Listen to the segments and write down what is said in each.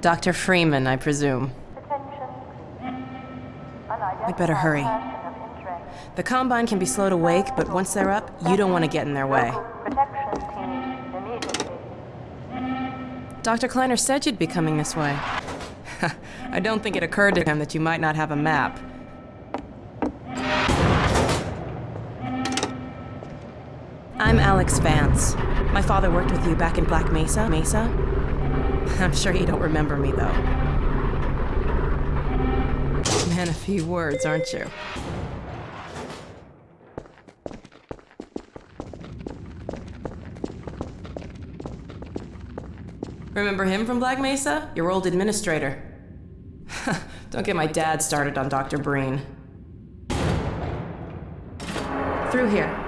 Dr. Freeman, I presume. We better hurry. The Combine can be slow to wake, but once they're up, you don't want to get in their way. Protection team immediately. Dr. Kleiner said you'd be coming this way. I don't think it occurred to him that you might not have a map. I'm Alyx Vance. My father worked with you back in Black Mesa. Mesa? I'm sure you don't remember me, though. Man, a few words, aren't you? Remember him from Black Mesa? Your old administrator. Don't get my dad started on Dr. Breen. Through here.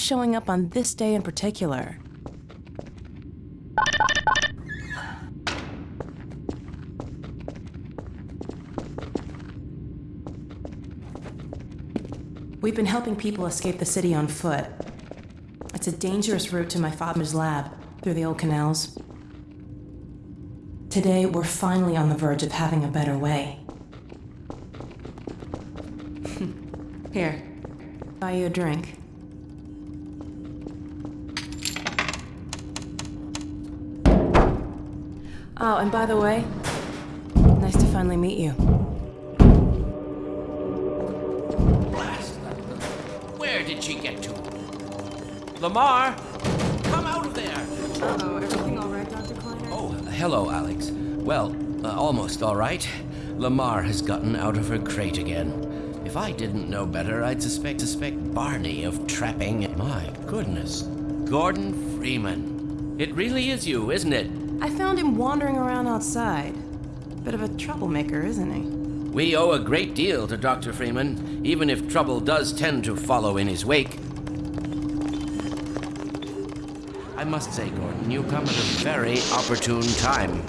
Showing up on this day in particular? We've been helping people escape the city on foot. It's a dangerous route to my father's lab through the old canals. Today, we're finally on the verge of having a better way. Here, buy you a drink. Oh, and by the way, nice to finally meet you. Blast! Where did she get to? Lamarr, come out of there! Uh-oh, everything all right, Dr. Kleiner? Oh, hello, Alyx. Well, uh, almost all right. Lamarr has gotten out of her crate again. If I didn't know better, I'd suspect suspect Barney of trapping. My goodness, Gordon Freeman. It really is you, isn't it? I found him wandering around outside. Bit of a troublemaker, isn't he? We owe a great deal to Dr. Freeman, even if trouble does tend to follow in his wake. I must say, Gordon, you come at a very opportune time.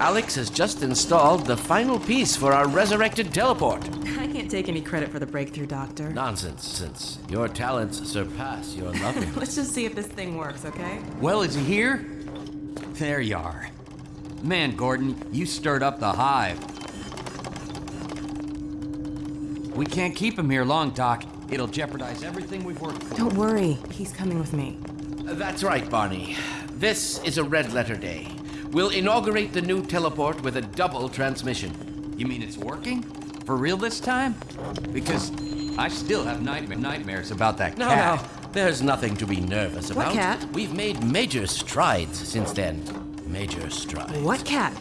Alyx has just installed the final piece for our resurrected teleport. I can't take any credit for the breakthrough, Doctor. Nonsense, since your talents surpass your loveliness. Let's just see if this thing works, okay? Well, is he here? There you are. Man, Gordon, you stirred up the hive. We can't keep him here long, Doc. It'll jeopardize everything we've worked for. Don't worry, he's coming with me. That's right, Barney. This is a red letter day. We'll inaugurate the new teleport with a double transmission. You mean it's working? For real this time? Because I still have nightma- nightmares about that No, cat. no, there's nothing to be nervous about. What about. cat? We've made major strides since then. Major strides. What cat?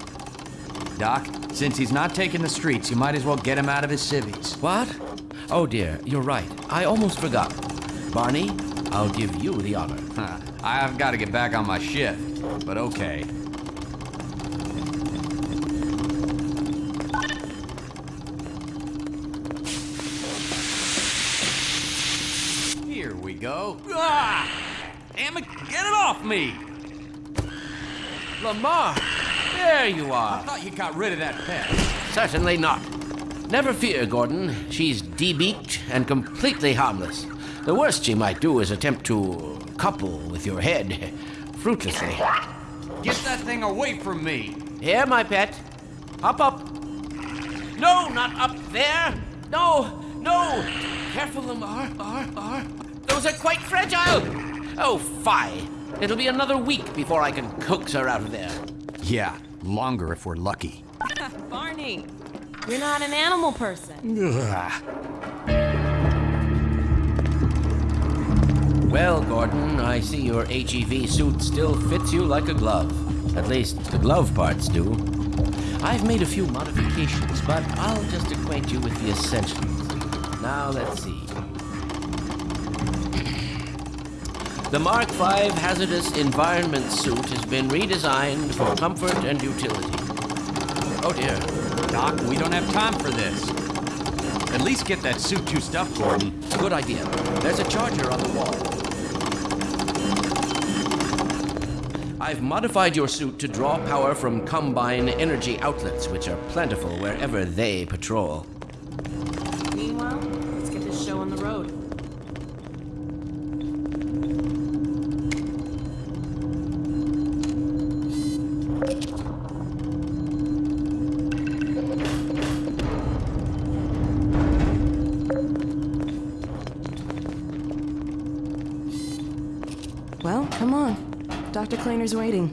Doc, since he's not taking the streets, you might as well get him out of his civvies. What? Oh dear, you're right. I almost forgot. Barney, I'll give you the honor. Huh. I've got to get back on my shift, but okay. Go. Ah! Damn it, get it off me! Lamarr, there you are. I thought you got rid of that pet. Certainly not. Never fear, Gordon. She's debeaked and completely harmless. The worst she might do is attempt to couple with your head, fruitlessly. Get that thing away from me! Here, my pet. Hop up. No, not up there. No, no. Careful, Lamarr. Ar, ar. Those are quite fragile. Oh, fie. It'll be another week before I can coax her out of there. Yeah, longer if we're lucky. Barney, you're not an animal person. Well, Gordon, I see your HEV suit still fits you like a glove. At least the glove parts do. I've made a few modifications, but I'll just acquaint you with the essentials. Now, let's see. The Mark V hazardous environment suit has been redesigned for oh. comfort and utility. Oh dear. Doc, we don't have time for this. At least get that suit juiced up, Gordon. Good idea. There's a charger on the wall. I've modified your suit to draw power from Combine energy outlets, which are plentiful wherever they patrol. Dr. Waiting.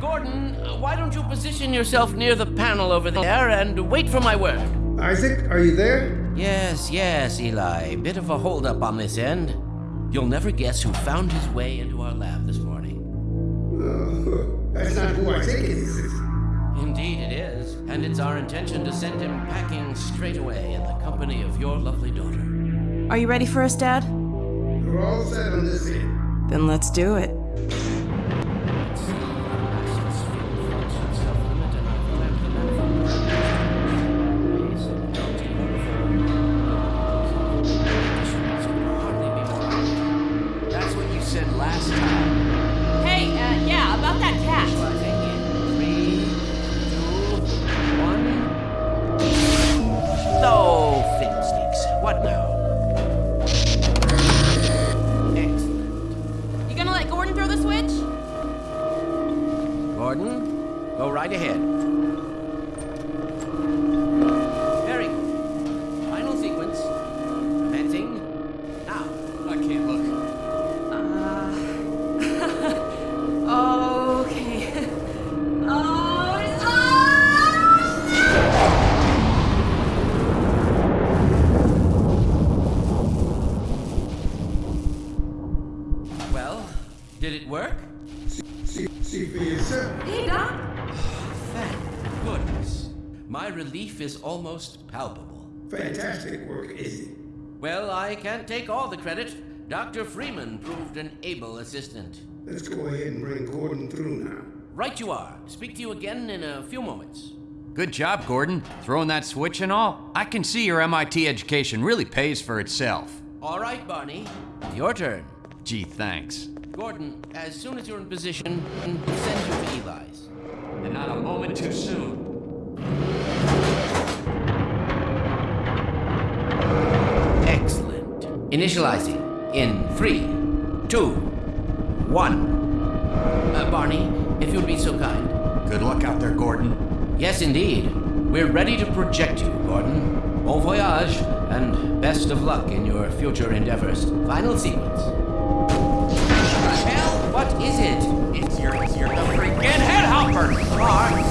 Gordon, why don't you position yourself near the panel over there and wait for my word? Isaac, are you there? Yes, yes, Eli. Bit of a holdup on this end. You'll never guess who found his way into our lab this morning. Uh, that's not who I think it is. Indeed it is, and it's our intention to send him packing straight away in the company of your lovely daughter. Are you ready for us, Dad? We're all set on this end. Then let's do it. Did it work? See, see for yourself. Hey, Doc. Thank goodness. My relief is almost palpable. Fantastic work, Izzy. Well, I can't take all the credit. Dr. Freeman proved an able assistant. Let's go ahead and bring Gordon through now. Right you are. Speak to you again in a few moments. Good job, Gordon. Throwing that switch and all. I can see your MIT education really pays for itself. All right, Barney. Your turn. Gee, thanks. Gordon, as soon as you're in position, send you to Eli's. And not a moment too soon. Excellent. Initializing in three, two, one. Uh, Barney, if you'd be so kind. Good luck out there, Gordon. Yes, indeed. We're ready to project you, Gordon. Bon voyage, and best of luck in your future endeavors. Final sequence. It's your, it's your freaking head hopper! Lamarr,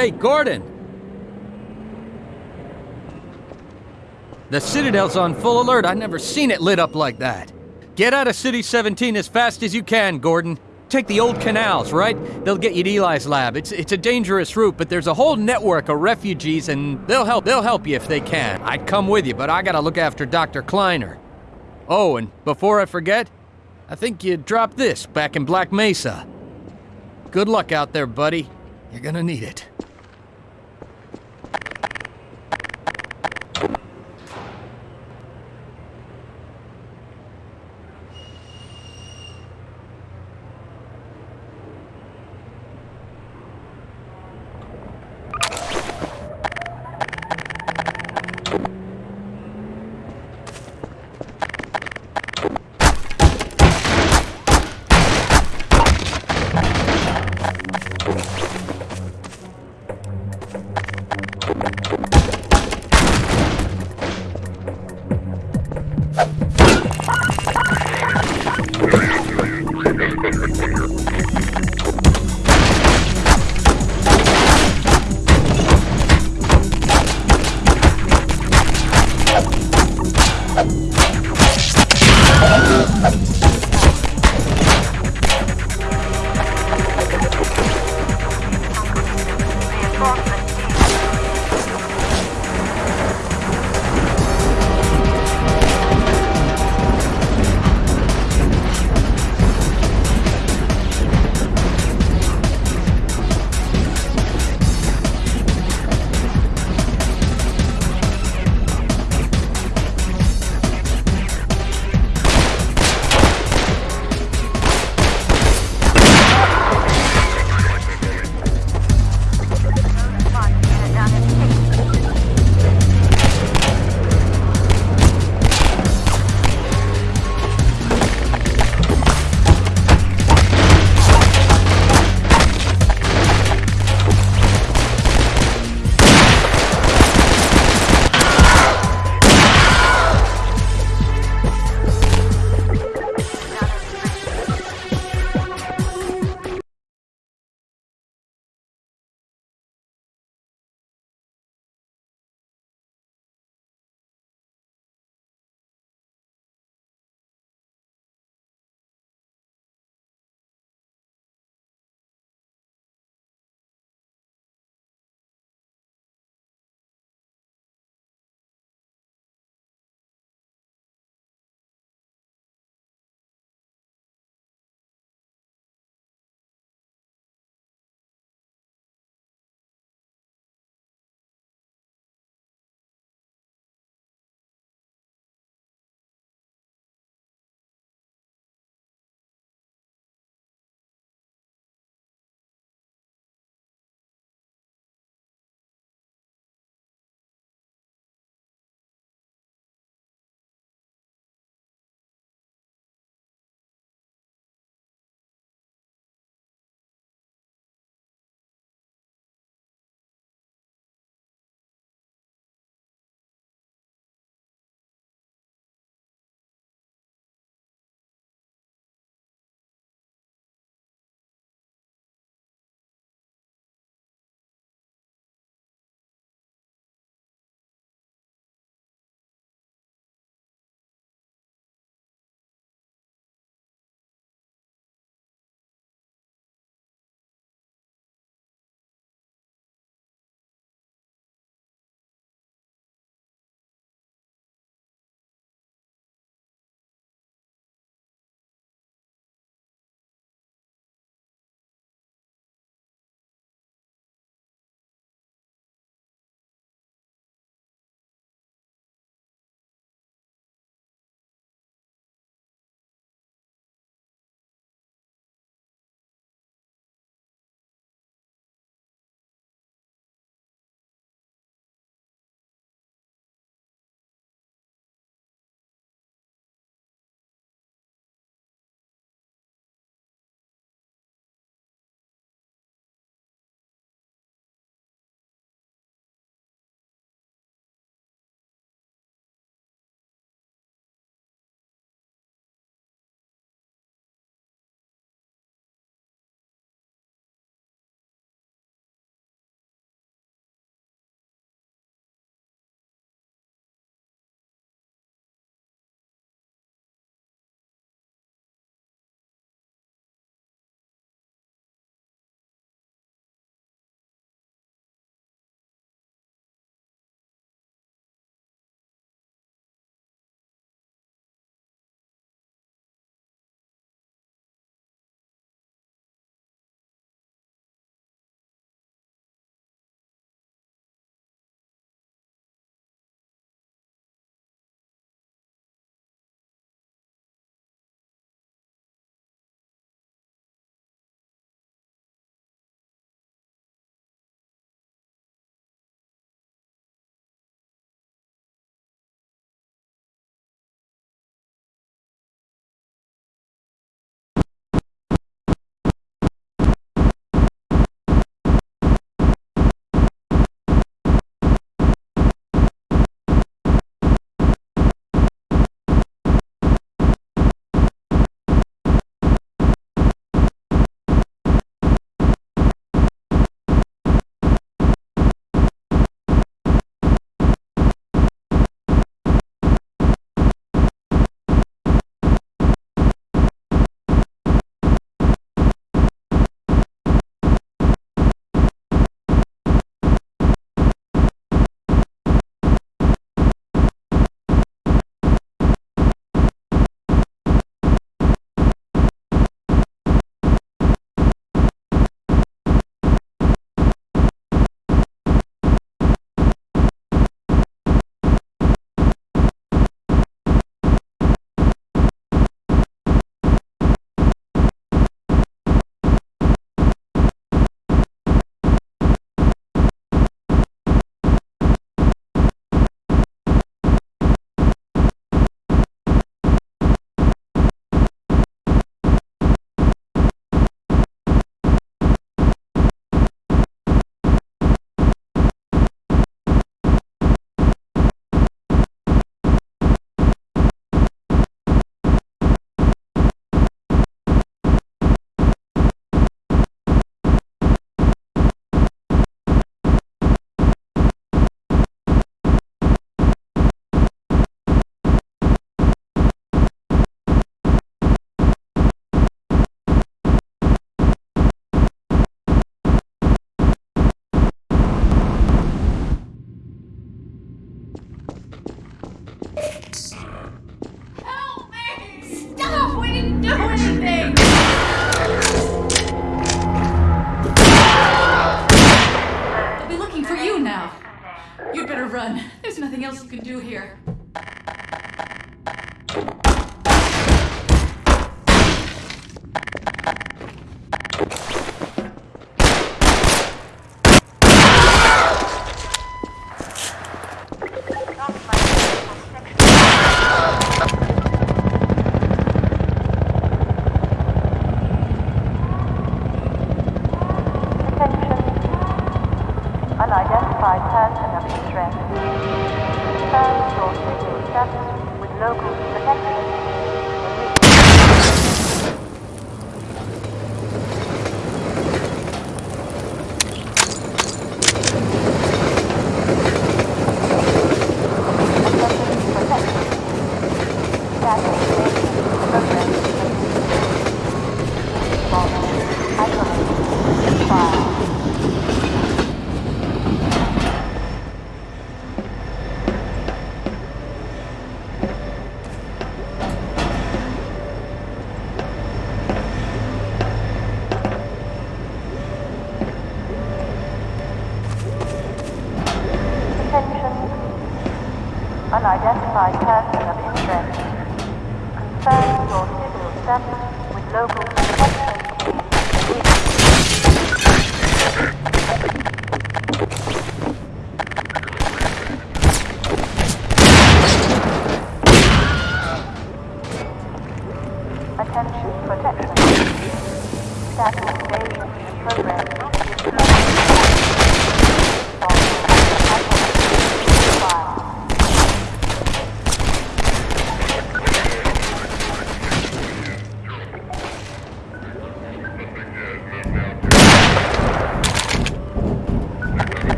Hey, Gordon! The Citadel's on full alert. I've never seen it lit up like that. Get out of City 17 as fast as you can, Gordon. Take the old canals, right? They'll get you to Eli's lab. It's it's a dangerous route, but there's a whole network of refugees and they'll help they'll help you if they can. I'd come with you, but I gotta look after Dr. Kleiner. Oh, and before I forget, I think you dropped this back in Black Mesa. Good luck out there, buddy. You're gonna need it.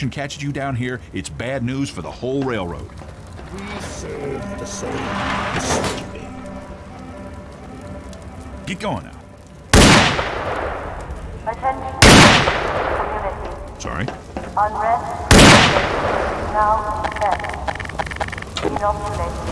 action catches you down here, it's bad news for the whole railroad. We serve the. Get going now. Sorry? Unrest now set. Inoculate.